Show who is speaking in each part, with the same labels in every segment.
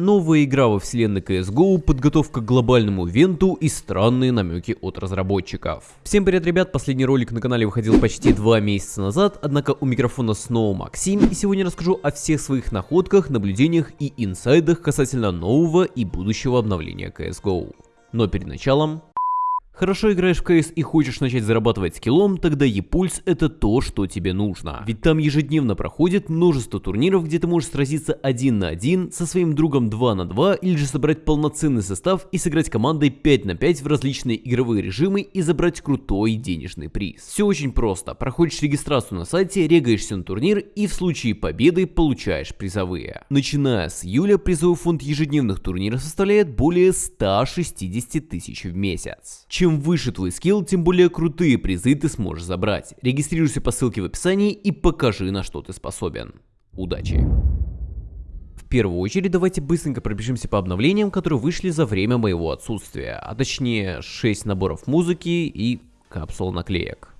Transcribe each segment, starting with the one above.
Speaker 1: Новая игра во вселенной CSGO, подготовка к глобальному ивенту и странные намеки от разработчиков. Всем привет, ребят, последний ролик на канале выходил почти два месяца назад, однако у микрофона снова Максим, и сегодня расскажу о всех своих находках, наблюдениях и инсайдах касательно нового и будущего обновления CSGO. Но перед началом, Хорошо играешь в CS и хочешь начать зарабатывать скиллом, тогда ePulse это то, что тебе нужно. Ведь там ежедневно проходит множество турниров, где ты можешь сразиться один на один, со своим другом 2 на 2, или же собрать полноценный состав и сыграть командой 5 на 5 в различные игровые режимы и забрать крутой денежный приз. Все очень просто. Проходишь регистрацию на сайте, регаешься на турнир и в случае победы получаешь призовые. Начиная с июля призовой фонд ежедневных турниров составляет более 160 тысяч в месяц. Чем чем выше твой скилл, тем более крутые призы ты сможешь забрать. Регистрируйся по ссылке в описании и покажи на что ты способен. Удачи! В первую очередь давайте быстренько пробежимся по обновлениям, которые вышли за время моего отсутствия, а точнее 6 наборов музыки и капсул наклеек.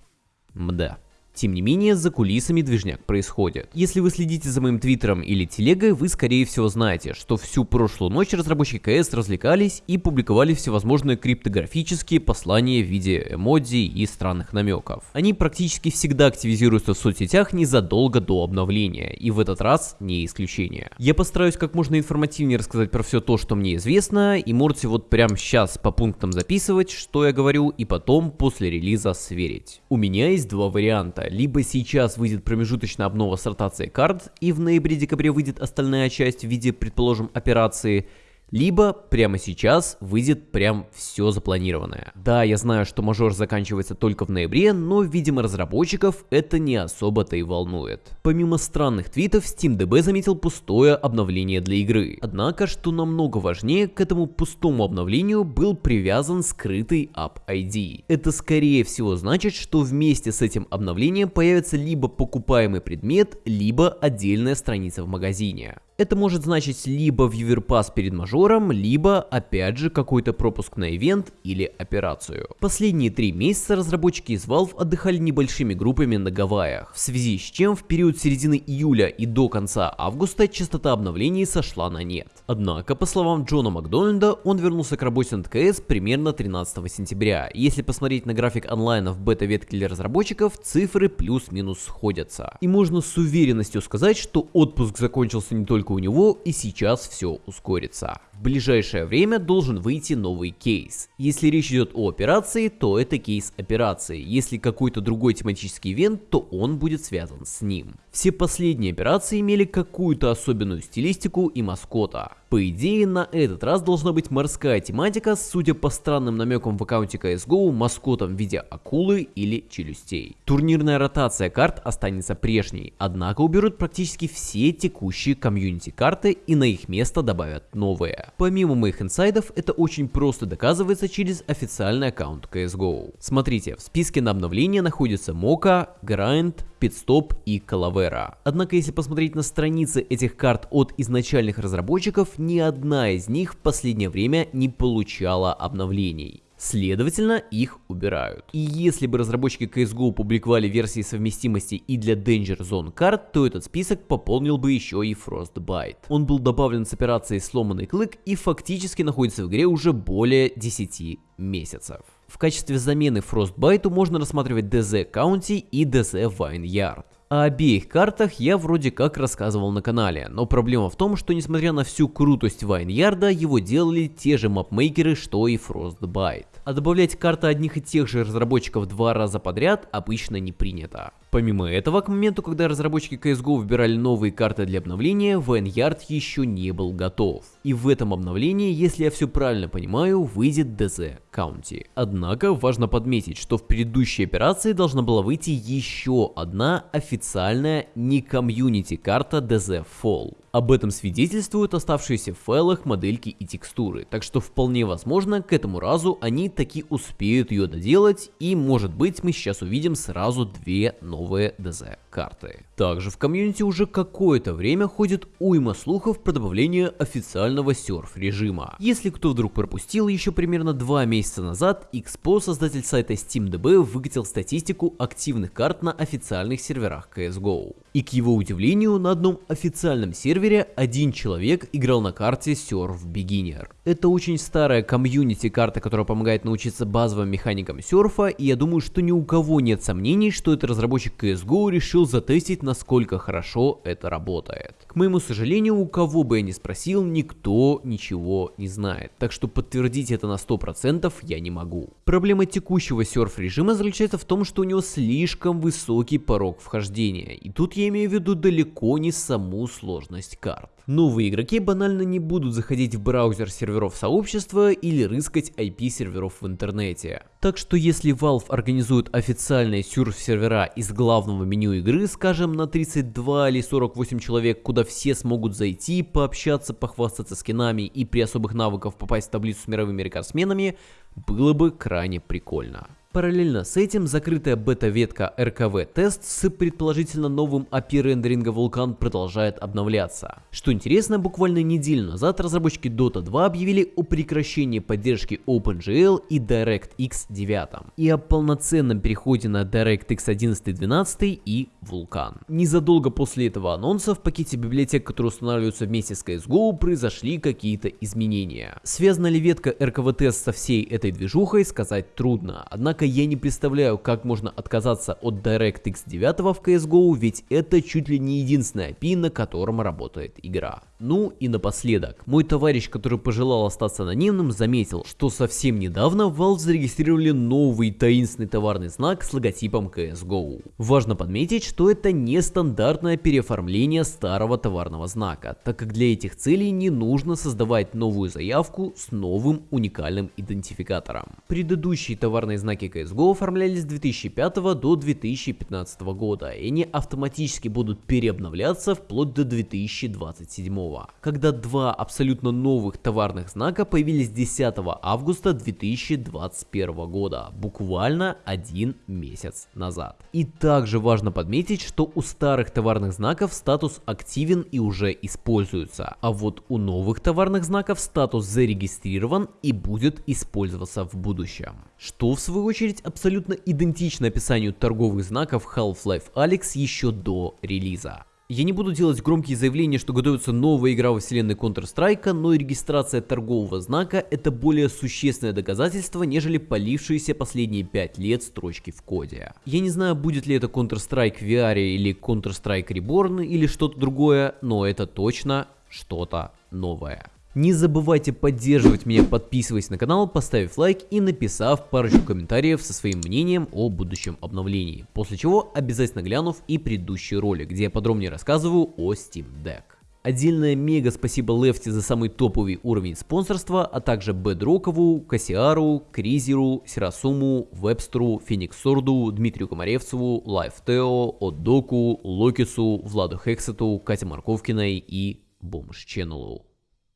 Speaker 1: Мда. Тем не менее, за кулисами движняк происходит. Если вы следите за моим твиттером или телегой, вы скорее всего знаете, что всю прошлую ночь разработчики КС развлекались и публиковали всевозможные криптографические послания в виде эмодзи и странных намеков. Они практически всегда активизируются в соцсетях незадолго до обновления, и в этот раз не исключение. Я постараюсь как можно информативнее рассказать про все то, что мне известно, и можете вот прямо сейчас по пунктам записывать, что я говорю, и потом после релиза сверить. У меня есть два варианта либо сейчас выйдет промежуточная обнова с ротацией карт, и в ноябре-декабре выйдет остальная часть в виде, предположим, операции, либо прямо сейчас выйдет прям все запланированное. Да, я знаю, что мажор заканчивается только в ноябре, но, видимо, разработчиков это не особо-то и волнует. Помимо странных твитов, SteamDB заметил пустое обновление для игры. Однако, что намного важнее, к этому пустому обновлению был привязан скрытый App ID. Это скорее всего значит, что вместе с этим обновлением появится либо покупаемый предмет, либо отдельная страница в магазине. Это может значить либо Pass перед мажором, либо опять же какой-то пропуск на ивент или операцию. Последние три месяца разработчики из Valve отдыхали небольшими группами на Гавайях, в связи с чем в период середины июля и до конца августа частота обновлений сошла на нет. Однако, по словам Джона Макдональда, он вернулся к работе над КС примерно 13 сентября. Если посмотреть на график онлайна в бета-ветке для разработчиков, цифры плюс-минус сходятся. И можно с уверенностью сказать, что отпуск закончился не только у него и сейчас все ускорится. В ближайшее время должен выйти новый кейс. Если речь идет о операции, то это кейс операции. Если какой-то другой тематический ивент, то он будет связан с ним. Все последние операции имели какую-то особенную стилистику и маскота. По идее, на этот раз должна быть морская тематика, судя по странным намекам в аккаунте CSGO, маскотом в виде акулы или челюстей. Турнирная ротация карт останется прежней, однако уберут практически все текущие комьюнити карты и на их место добавят новые. Помимо моих инсайдов, это очень просто доказывается через официальный аккаунт CSGO. Смотрите, в списке на обновление находятся Мока, Grind, Pitstop и Calavera. Однако, если посмотреть на страницы этих карт от изначальных разработчиков, ни одна из них в последнее время не получала обновлений. Следовательно, их убирают. И если бы разработчики CSGO публиковали версии совместимости и для Danger Zone карт, то этот список пополнил бы еще и Frostbite. Он был добавлен с операцией Сломанный Клык и фактически находится в игре уже более 10 месяцев. В качестве замены Frostbite можно рассматривать DZ County и DZ Vineyard. О обеих картах я вроде как рассказывал на канале, но проблема в том, что несмотря на всю крутость Вайнярда, его делали те же мапмейкеры, что и Frostbite. А добавлять карты одних и тех же разработчиков два раза подряд обычно не принято. Помимо этого, к моменту, когда разработчики CSGO выбирали новые карты для обновления, Vanguard еще не был готов. И в этом обновлении, если я все правильно понимаю, выйдет DZ County. Однако, важно подметить, что в предыдущей операции должна была выйти еще одна официальная не комьюнити карта DZ Fall. Об этом свидетельствуют оставшиеся в файлах модельки и текстуры, так что вполне возможно к этому разу они таки успеют ее доделать и может быть мы сейчас увидим сразу две новые DZ карты. Также в комьюнити уже какое-то время ходит уйма слухов про добавление официального серф режима. Если кто вдруг пропустил, еще примерно два месяца назад XPO, создатель сайта SteamDB, выкатил статистику активных карт на официальных серверах CSGO. И к его удивлению, на одном официальном сервере один человек играл на карте Surf Beginner. Это очень старая комьюнити карта, которая помогает научиться базовым механикам серфа, и я думаю, что ни у кого нет сомнений, что этот разработчик CSGO решил затестить, насколько хорошо это работает. К моему сожалению, у кого бы я ни спросил, никто ничего не знает, так что подтвердить это на 100% я не могу. Проблема текущего серф режима заключается в том, что у него слишком высокий порог вхождения, и тут я имею в виду далеко не саму сложность карт. Новые игроки банально не будут заходить в браузер серверов сообщества или рыскать IP серверов в интернете. Так что если Valve организует официальные сюрф-сервера из главного меню игры, скажем, на 32 или 48 человек, куда все смогут зайти, пообщаться, похвастаться скинами и при особых навыках попасть в таблицу с мировыми рекордсменами, было бы крайне прикольно. Параллельно с этим закрытая бета-ветка RKV тест с предположительно новым API рендеринга Vulkan продолжает обновляться. Что интересно, буквально неделю назад разработчики Dota 2 объявили о прекращении поддержки OpenGL и DirectX 9 и о полноценном переходе на DirectX 11 12 и Vulkan. Незадолго после этого анонса в пакете библиотек, которые устанавливаются вместе с CSGO, произошли какие-то изменения. Связана ли ветка RKV тест со всей этой движухой, сказать трудно, однако Однако я не представляю, как можно отказаться от DirectX 9 в CSGO, ведь это чуть ли не единственная API, на котором работает игра. Ну и напоследок, мой товарищ, который пожелал остаться анонимным, заметил, что совсем недавно Valve зарегистрировали новый таинственный товарный знак с логотипом CSGO. Важно подметить, что это не стандартное переоформление старого товарного знака, так как для этих целей не нужно создавать новую заявку с новым уникальным идентификатором. Предыдущие товарные знаки CSGO оформлялись с 2005 до 2015 года, и они автоматически будут переобновляться вплоть до 2027 когда два абсолютно новых товарных знака появились 10 августа 2021 года, буквально один месяц назад. И также важно подметить, что у старых товарных знаков статус активен и уже используется, а вот у новых товарных знаков статус зарегистрирован и будет использоваться в будущем. Что в свою очередь абсолютно идентично описанию торговых знаков Half-Life Alyx еще до релиза. Я не буду делать громкие заявления, что готовится новая игра во вселенной Counter-Strike, но и регистрация торгового знака это более существенное доказательство, нежели полившиеся последние 5 лет строчки в коде. Я не знаю, будет ли это Counter-Strike VR или Counter-Strike Reborn или что-то другое, но это точно что-то новое. Не забывайте поддерживать меня, подписываясь на канал, поставив лайк и написав парочку комментариев со своим мнением о будущем обновлении. После чего обязательно глянув и предыдущий ролик, где я подробнее рассказываю о Steam Deck. Отдельное мега спасибо Лефти за самый топовый уровень спонсорства, а также Бедрокову, Кассиару, Кризеру, Сирасуму, Вебстеру, Фениксорду, Дмитрию Комаревцеву, Лайфтео, Отдоку, Локису, Владу Хексету, Кате Марковкиной и Бомж Ченнелу.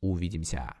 Speaker 1: Увидимся.